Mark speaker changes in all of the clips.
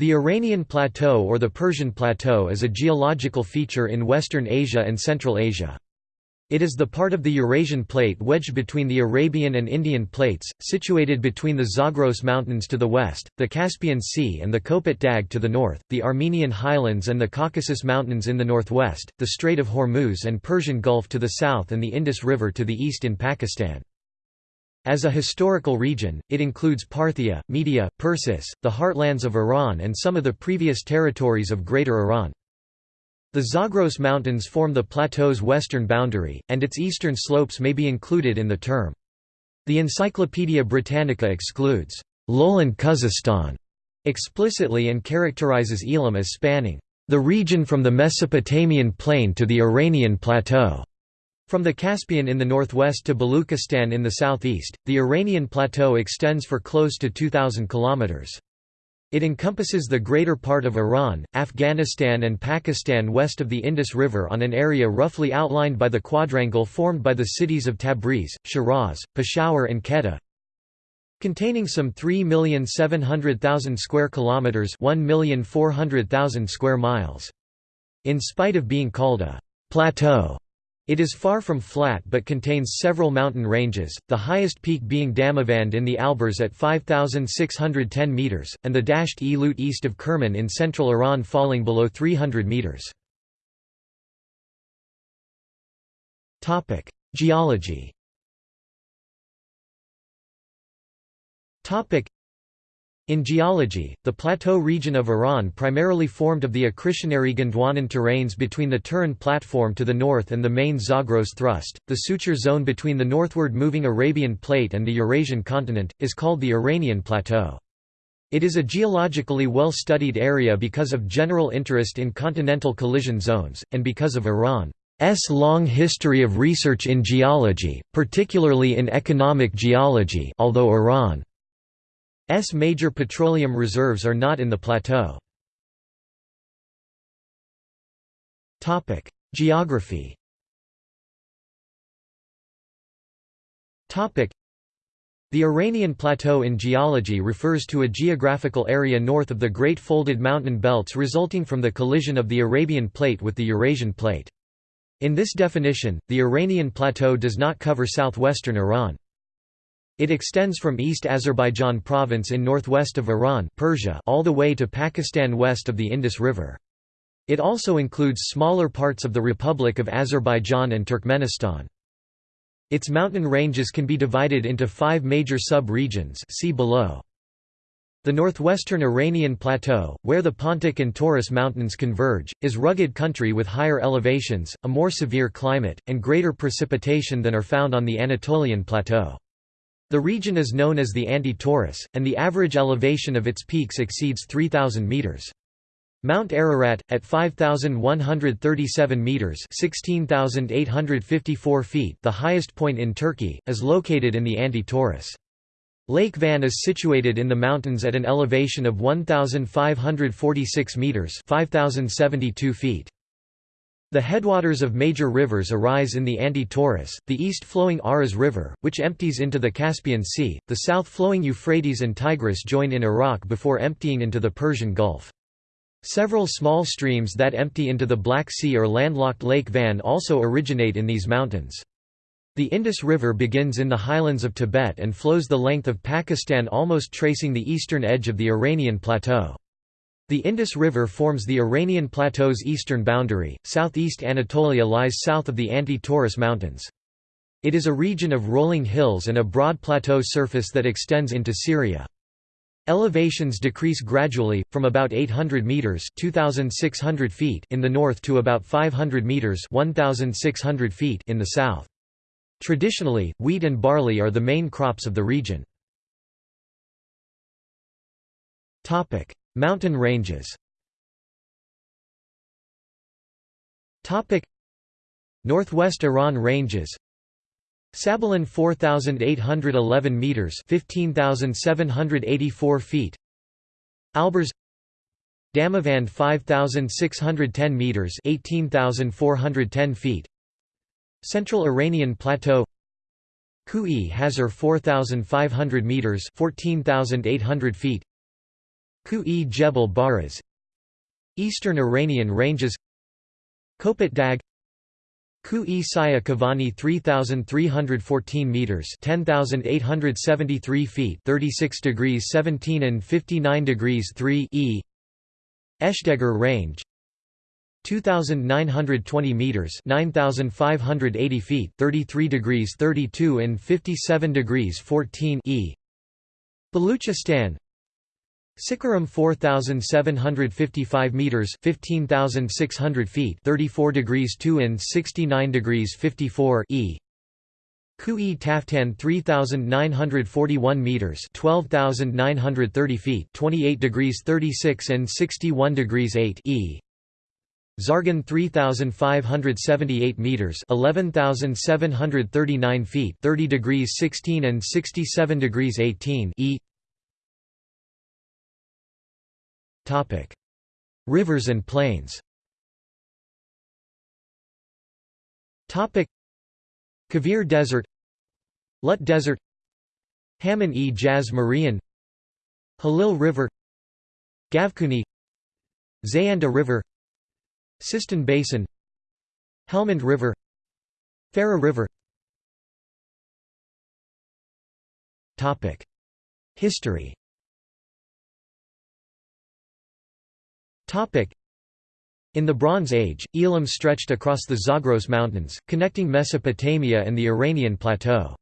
Speaker 1: The Iranian Plateau or the Persian Plateau is a geological feature in Western Asia and Central Asia. It is the part of the Eurasian plate wedged between the Arabian and Indian plates, situated between the Zagros Mountains to the west, the Caspian Sea and the Kopet Dag to the north, the Armenian highlands and the Caucasus Mountains in the northwest, the Strait of Hormuz and Persian Gulf to the south and the Indus River to the east in Pakistan. As a historical region, it includes Parthia, Media, Persis, the heartlands of Iran and some of the previous territories of Greater Iran. The Zagros Mountains form the plateau's western boundary, and its eastern slopes may be included in the term. The Encyclopaedia Britannica excludes lowland Khuzestan explicitly and characterizes Elam as spanning the region from the Mesopotamian plain to the Iranian plateau. From the Caspian in the northwest to Baluchistan in the southeast, the Iranian plateau extends for close to 2,000 kilometers. It encompasses the greater part of Iran, Afghanistan and Pakistan west of the Indus River on an area roughly outlined by the quadrangle formed by the cities of Tabriz, Shiraz, Peshawar and Quetta, containing some 3,700,000 square kilometers, 1,400,000 square miles. In spite of being called a plateau, it is far from flat but contains several mountain ranges, the highest peak being Damavand in the Alborz at 5,610 metres, and the Dasht e east of Kerman in central Iran falling below 300 metres. Geology in geology, the plateau region of Iran primarily formed of the accretionary Gondwanan terranes between the Turan platform to the north and the main Zagros thrust. The suture zone between the northward moving Arabian plate and the Eurasian continent is called the Iranian Plateau. It is a geologically well-studied area because of general interest in continental collision zones, and because of Iran's long history of research in geology, particularly in economic geology although Iran S major petroleum reserves are not in the plateau. Topic: Geography Topic: the Iranian Plateau in geology refers to a geographical area north of the Great Folded Mountain Belts resulting from the collision of the Arabian Plate with the Eurasian Plate. In this definition, the Iranian Plateau does not cover southwestern Iran. It extends from East Azerbaijan province in northwest of Iran Persia all the way to Pakistan west of the Indus River. It also includes smaller parts of the Republic of Azerbaijan and Turkmenistan. Its mountain ranges can be divided into five major sub-regions see below. The northwestern Iranian plateau, where the Pontic and Taurus mountains converge, is rugged country with higher elevations, a more severe climate, and greater precipitation than are found on the Anatolian plateau. The region is known as the Anti-Taurus, and the average elevation of its peaks exceeds 3,000 metres. Mount Ararat, at 5,137 metres 16,854 feet the highest point in Turkey, is located in the Anti-Taurus. Lake Van is situated in the mountains at an elevation of 1,546 metres 5,072 feet. The headwaters of major rivers arise in the Anti-Taurus, the east-flowing Aras River, which empties into the Caspian Sea, the south-flowing Euphrates and Tigris join in Iraq before emptying into the Persian Gulf. Several small streams that empty into the Black Sea or landlocked Lake Van also originate in these mountains. The Indus River begins in the highlands of Tibet and flows the length of Pakistan almost tracing the eastern edge of the Iranian plateau. The Indus River forms the Iranian Plateau's eastern boundary. Southeast Anatolia lies south of the Anti-Taurus Mountains. It is a region of rolling hills and a broad plateau surface that extends into Syria. Elevations decrease gradually, from about 800 metres 2,600 feet in the north to about 500 metres 1,600 feet in the south. Traditionally, wheat and barley are the main crops of the region. Mountain ranges. Northwest Iran ranges. Sabalan 4811 meters 15784 feet. Alborz. Damavand 5610 meters 18410 feet. Central Iranian Plateau. Kuh-e Hazar 4500 meters 14800 feet Kuh-e Jebal Barez Eastern Iranian ranges. Kopet Dag. Khu-e Saya Kavani 3314 meters 10873 feet 36 degrees 17 and 59 degrees 3 e. Eshdegir range. 2920 meters 9580 feet 33 degrees 32 and 57 degrees 14 e. Baluchistan Sikaram 4755 meters 15600 feet 34 degrees 2 and 69 degrees 54 e. Kuh-e Taftan 3941 meters 12930 feet 28 degrees 36 and 61 degrees 8 e. Zargan 3578 meters 11739 feet 30 degrees 16 and 67 degrees 18 e Rivers and plains. Topic. Kavir Desert Lut Desert Hamun-e Jaz Murian Halil River Gavkuni Zayanda River Sistan Basin Helmand River Farah River. History in the Bronze Age, Elam stretched across the Zagros Mountains, connecting Mesopotamia and the Iranian Plateau.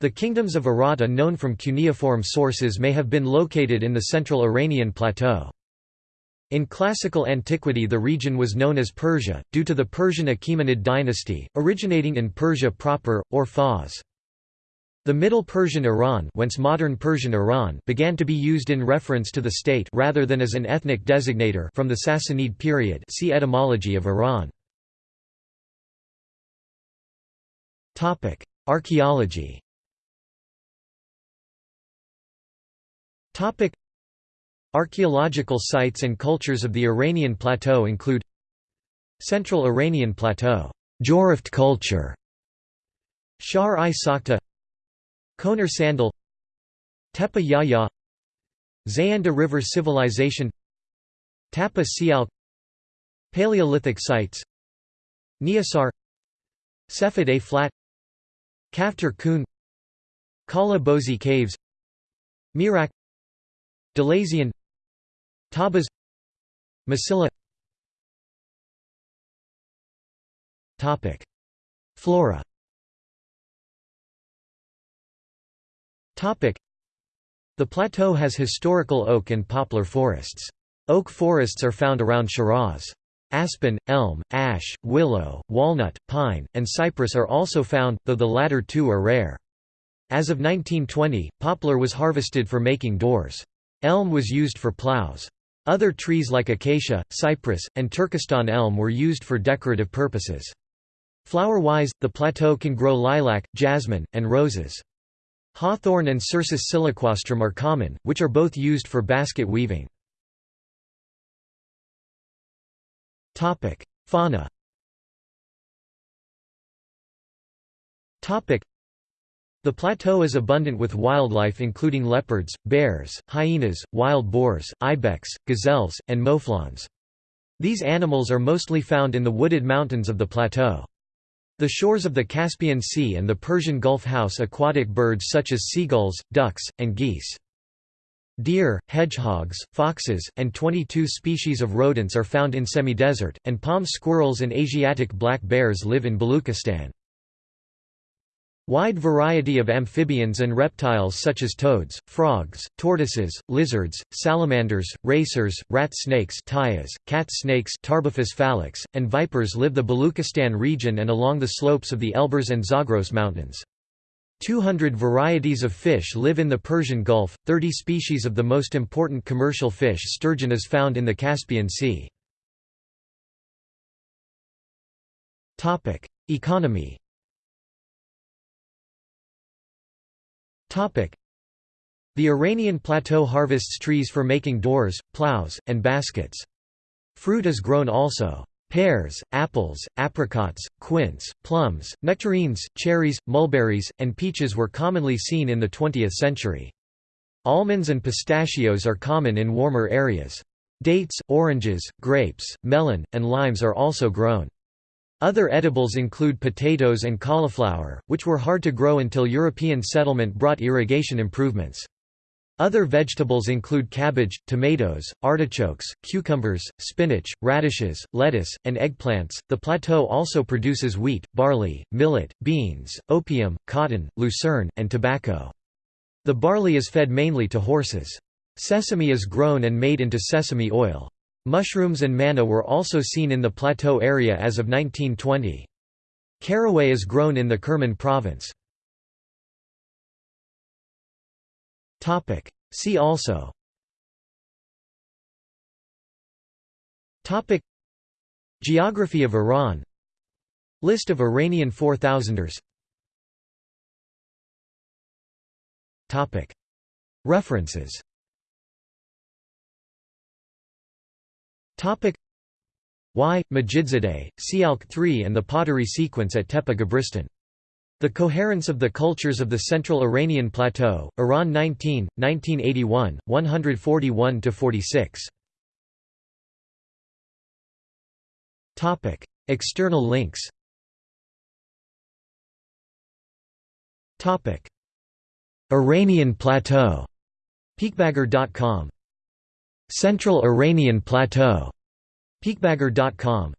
Speaker 1: The kingdoms of Aratta known from cuneiform sources may have been located in the central Iranian plateau. In classical antiquity the region was known as Persia, due to the Persian Achaemenid dynasty, originating in Persia proper, or Fars. The Middle Persian Iran, whence modern Persian Iran began to be used in reference to the state rather than as an ethnic designator from the Sassanid period see Etymology of Iran. Archaeology Archaeological sites and cultures of the Iranian Plateau include Central Iranian Plateau Jiroft culture Shahr-i Sokhta Konar Sandal Tepe Yahya Zayanda River Civilization Tepe Sialk Paleolithic sites Niasar A Flat Kaftar Kun Kala Bozi Caves Mirak Delazian Tabas Masilla Flora The plateau has historical oak and poplar forests. Oak forests are found around Shiraz. Aspen, elm, ash, willow, walnut, pine, and cypress are also found, though the latter two are rare. As of 1920, poplar was harvested for making doors. Elm was used for plows. Other trees like acacia, cypress, and Turkestan elm were used for decorative purposes. Flower-wise, the plateau can grow lilac, jasmine, and roses. Hawthorn and Cercis siliquastrum are common, which are both used for basket weaving. Fauna the plateau is abundant with wildlife including leopards, bears, hyenas, wild boars, ibex, gazelles, and mouflons. These animals are mostly found in the wooded mountains of the plateau. The shores of the Caspian Sea and the Persian Gulf house aquatic birds such as seagulls, ducks, and geese. Deer, hedgehogs, foxes, and 22 species of rodents are found in semi-desert, and palm squirrels and Asiatic black bears live in Baluchistan. Wide variety of amphibians and reptiles such as toads, frogs, tortoises, lizards, salamanders, racers, rat snakes cat snakes phalanx, and vipers live the Baluchistan region and along the slopes of the Elburz and Zagros mountains. 200 varieties of fish live in the Persian Gulf, 30 species of the most important commercial fish sturgeon is found in the Caspian Sea. Economy The Iranian plateau harvests trees for making doors, plows, and baskets. Fruit is grown also. Pears, apples, apricots, quince, plums, nectarines, cherries, mulberries, and peaches were commonly seen in the 20th century. Almonds and pistachios are common in warmer areas. Dates, oranges, grapes, melon, and limes are also grown. Other edibles include potatoes and cauliflower, which were hard to grow until European settlement brought irrigation improvements. Other vegetables include cabbage, tomatoes, artichokes, cucumbers, spinach, radishes, lettuce, and eggplants. The plateau also produces wheat, barley, millet, beans, opium, cotton, lucerne, and tobacco. The barley is fed mainly to horses. Sesame is grown and made into sesame oil. Mushrooms and manna were also seen in the plateau area as of 1920. Caraway is grown in the Kerman province. See also. Topic. Geography of Iran. List of Iranian 4000ers Topic. References Topic Y. Majidzadeh, Sialk 3 and the pottery sequence at Tepe Gabristan. The Coherence of the Cultures of the Central Iranian Plateau, Iran 19, 1981, 141–46. External links Iranian Plateau, peakbagger.com Central Iranian Plateau. Peakbagger.com